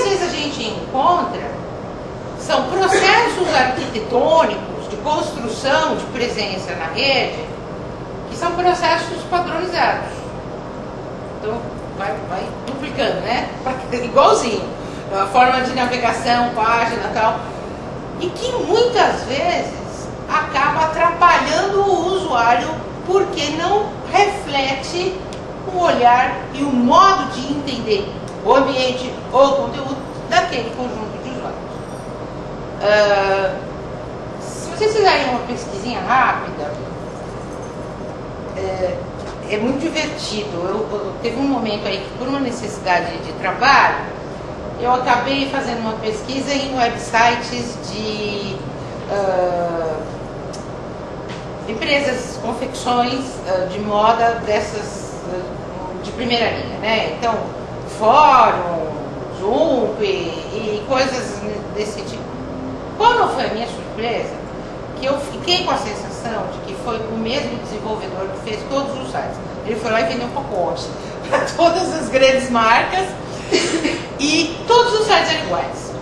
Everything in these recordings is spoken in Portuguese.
às vezes a gente encontra são processos arquitetônicos de construção de presença na rede que são processos padronizados. Então, vai, vai duplicando, né? Igualzinho. A forma de navegação, página tal. E que muitas vezes acaba atrapalhando o usuário porque não reflete o olhar e o modo de entender o ambiente ou o conteúdo daquele conjunto de usuários. Uh, se vocês fizerem uma pesquisinha rápida, é, é muito divertido. Eu, eu, teve um momento aí que, por uma necessidade de trabalho, eu acabei fazendo uma pesquisa em websites de uh, empresas, confecções uh, de moda dessas uh, de primeira linha, né? Então, fórum, Zoom e, e coisas desse tipo. Qual foi a minha surpresa? Que eu fiquei com a sensação de que foi o mesmo desenvolvedor que fez todos os sites. Ele foi lá e vendeu um pacote para todas as grandes marcas e todos os sites eram iguais.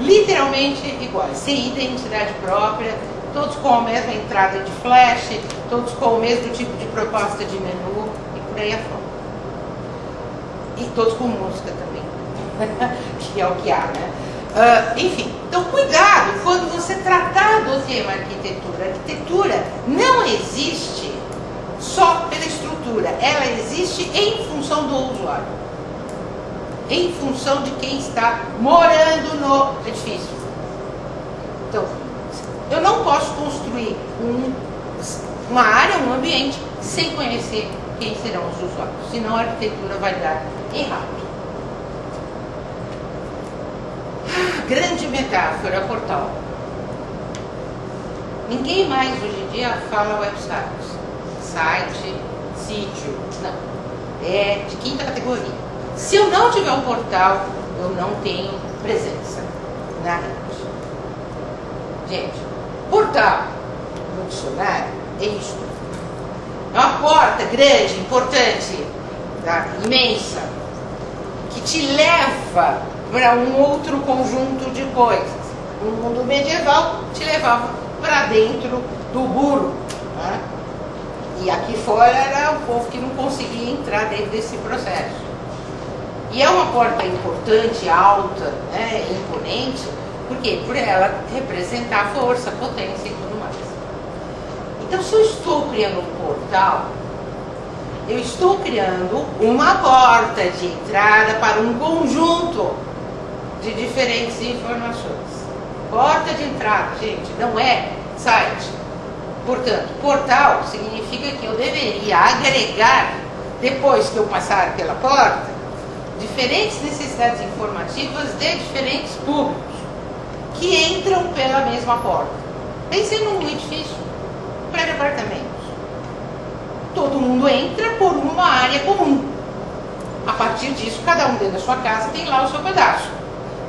Literalmente iguais, sem identidade própria, todos com a mesma entrada de flash, todos com o mesmo tipo de proposta de menu e por aí afora. E todos com música também, que é o que há, né? Uh, enfim, então cuidado quando você tratar do tema arquitetura. A arquitetura não existe só pela estrutura, ela existe em função do usuário, em função de quem está morando no edifício. Então, eu não posso construir um, uma área, um ambiente, sem conhecer quem serão os usuários, senão a arquitetura vai dar errado. grande metáfora, portal. Ninguém mais hoje em dia fala website, site, sítio, não. É de quinta categoria. Se eu não tiver um portal, eu não tenho presença na rede. Gente, portal no dicionário é isso. É uma porta grande, importante, tá? imensa, que te leva para um outro conjunto de coisas. No mundo medieval, te levava para dentro do burro. Né? E aqui fora era o povo que não conseguia entrar dentro desse processo. E é uma porta importante, alta, né, imponente, por quê? Por ela representar força, potência e tudo mais. Então, se eu estou criando um portal, eu estou criando uma porta de entrada para um conjunto de diferentes informações. Porta de entrada, gente, não é site. Portanto, portal significa que eu deveria agregar, depois que eu passar pela porta, diferentes necessidades informativas de diferentes públicos que entram pela mesma porta. Pense num edifício, prédio apartamentos. Todo mundo entra por uma área comum. A partir disso, cada um dentro da sua casa tem lá o seu pedaço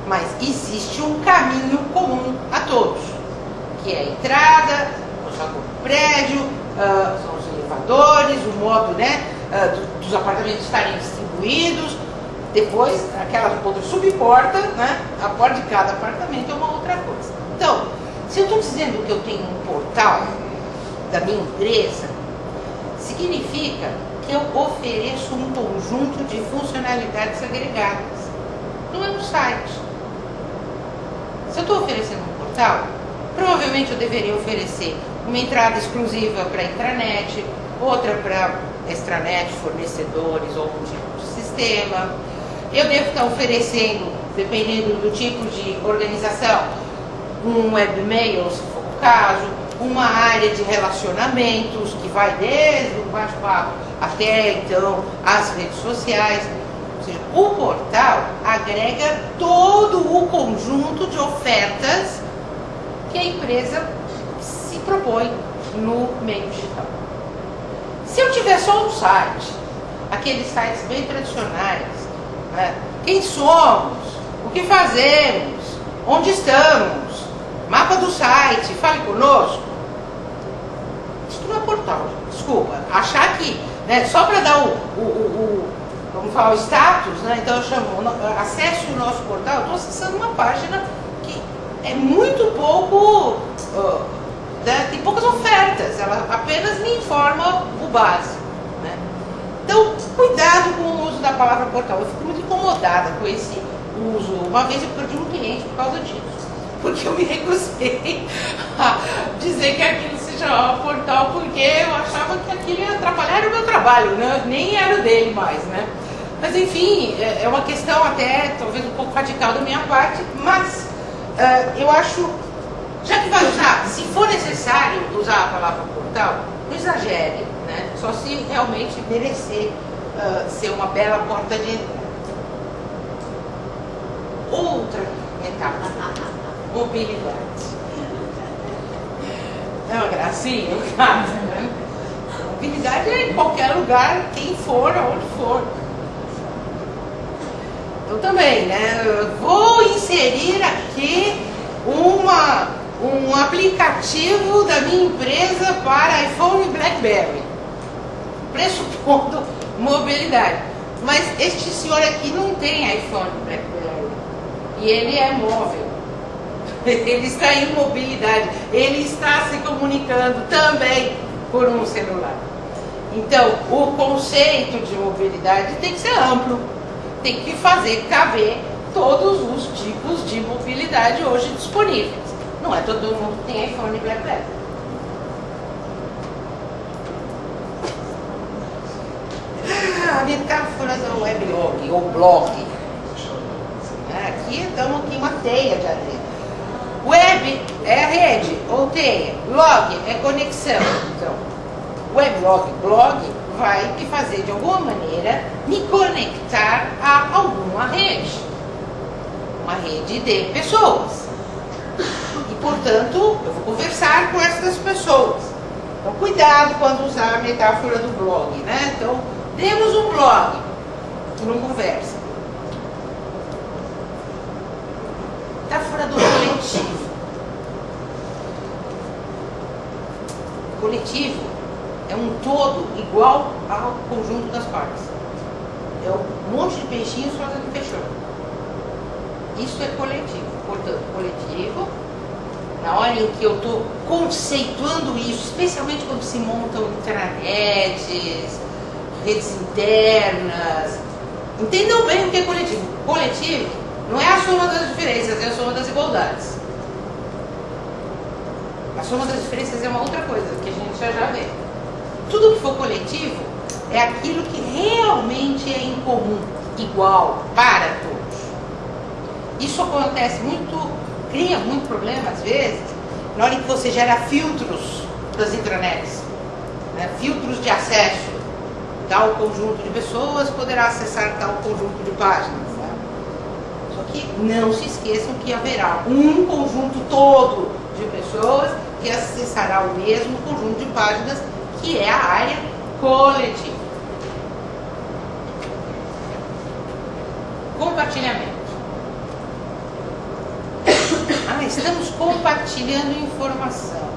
mas existe um caminho comum a todos, que é a entrada, o prédio, uh, são os elevadores, o modo né, uh, dos apartamentos estarem distribuídos, depois aquela outra subporta, né, a porta de cada apartamento é uma outra coisa. Então, se eu estou dizendo que eu tenho um portal da minha empresa, significa que eu ofereço um conjunto de funcionalidades agregadas. Não é um site. Se eu estou oferecendo um portal, provavelmente eu deveria oferecer uma entrada exclusiva para intranet, outra para extranet, fornecedores ou um tipo de sistema. Eu devo estar oferecendo, dependendo do tipo de organização, um webmail, se for o caso, uma área de relacionamentos que vai desde o bate-papo até então as redes sociais seja, o portal agrega todo o conjunto de ofertas que a empresa se propõe no meio digital. Se eu tiver só um site, aqueles sites bem tradicionais, né? quem somos, o que fazemos, onde estamos, mapa do site, fale conosco. Isso não é portal, desculpa. Achar que, né, só para dar o, o, o vamos falar o status, né? então eu chamo, acesse o nosso portal, estou acessando uma página que é muito pouco, uh, né? tem poucas ofertas, ela apenas me informa o básico. Né? Então, cuidado com o uso da palavra portal. Eu fico muito incomodada com esse uso. Uma vez eu perdi um cliente por causa disso porque eu me recusei a dizer que aquilo se chamava portal, porque eu achava que aquilo ia atrapalhar o meu trabalho, né? nem era o dele mais, né? Mas enfim, é, é uma questão até talvez um pouco radical da minha parte, mas uh, eu acho, já que vai usar, se for necessário usar a palavra portal, não exagere, né? Só se realmente merecer uh, ser uma bela porta de entrada. Outra metáfora mobilidade. É uma gracinha, caso, né? Mobilidade é em qualquer lugar, quem for, aonde for. Eu também, né? vou inserir aqui uma, um aplicativo da minha empresa para iPhone e BlackBerry. Pressupondo mobilidade. Mas este senhor aqui não tem iPhone e BlackBerry. E ele é móvel. ele está em mobilidade, ele está se comunicando também por um celular. Então, o conceito de mobilidade tem que ser amplo, tem que fazer caber todos os tipos de mobilidade hoje disponíveis. Não é todo mundo que tem iPhone e BlackBerry. Ah, a metáfora do weblog ou blog. Aqui estamos aqui uma teia de areia. Web é a rede, ou teia. Log é conexão. Então, weblog, blog vai me fazer de alguma maneira me conectar a alguma rede. Uma rede de pessoas. E, portanto, eu vou conversar com essas pessoas. Então, cuidado quando usar a metáfora do blog, né? Então, temos um blog, não conversa. Metáfora do coletivo. Coletivo é um todo igual ao conjunto das partes. É um monte de peixinhos fazendo fechão. Isso é coletivo. Portanto, coletivo, na hora em que eu estou conceituando isso, especialmente quando se montam intranets, redes internas, entendam bem o que é coletivo. Coletivo não é a soma das diferenças, é a soma das igualdades. A soma das diferenças é uma outra coisa, que a gente já já vê. Tudo que for coletivo é aquilo que realmente é em comum, igual, para todos. Isso acontece muito, cria muito problema às vezes, na hora que você gera filtros das intranets, né? filtros de acesso. Tal conjunto de pessoas poderá acessar tal conjunto de páginas. Né? Só que não se esqueçam que haverá um conjunto todo de pessoas que acessará o mesmo conjunto de páginas que é a área coletiva. Compartilhamento. Ah, estamos compartilhando informação.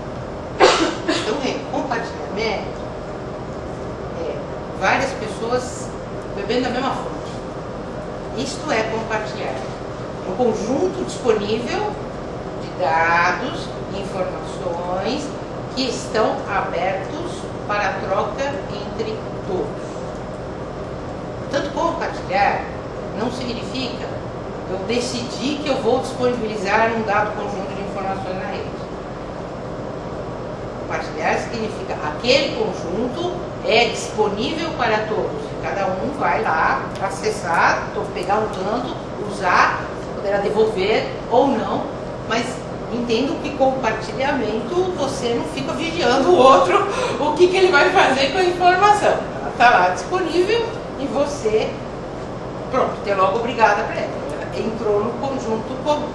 Então, é, compartilhamento é várias pessoas bebendo da mesma fonte. Isto é compartilhar. Um conjunto disponível dados informações que estão abertos para troca entre todos. Tanto compartilhar não significa eu decidir que eu vou disponibilizar um dado conjunto de informações na rede. Compartilhar significa aquele conjunto é disponível para todos. Cada um vai lá acessar, pegar um tanto, usar, poderá devolver ou não, mas entendo que compartilhamento você não fica vigiando o outro, o que, que ele vai fazer com a informação. Ela está lá disponível e você, pronto, tem logo obrigada para ela. Entrou no conjunto comum.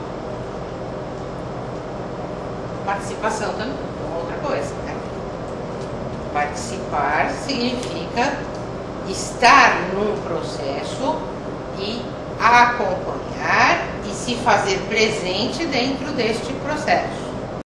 Participação também, é outra coisa. Né? Participar significa estar num processo e acompanhar se fazer presente dentro deste processo.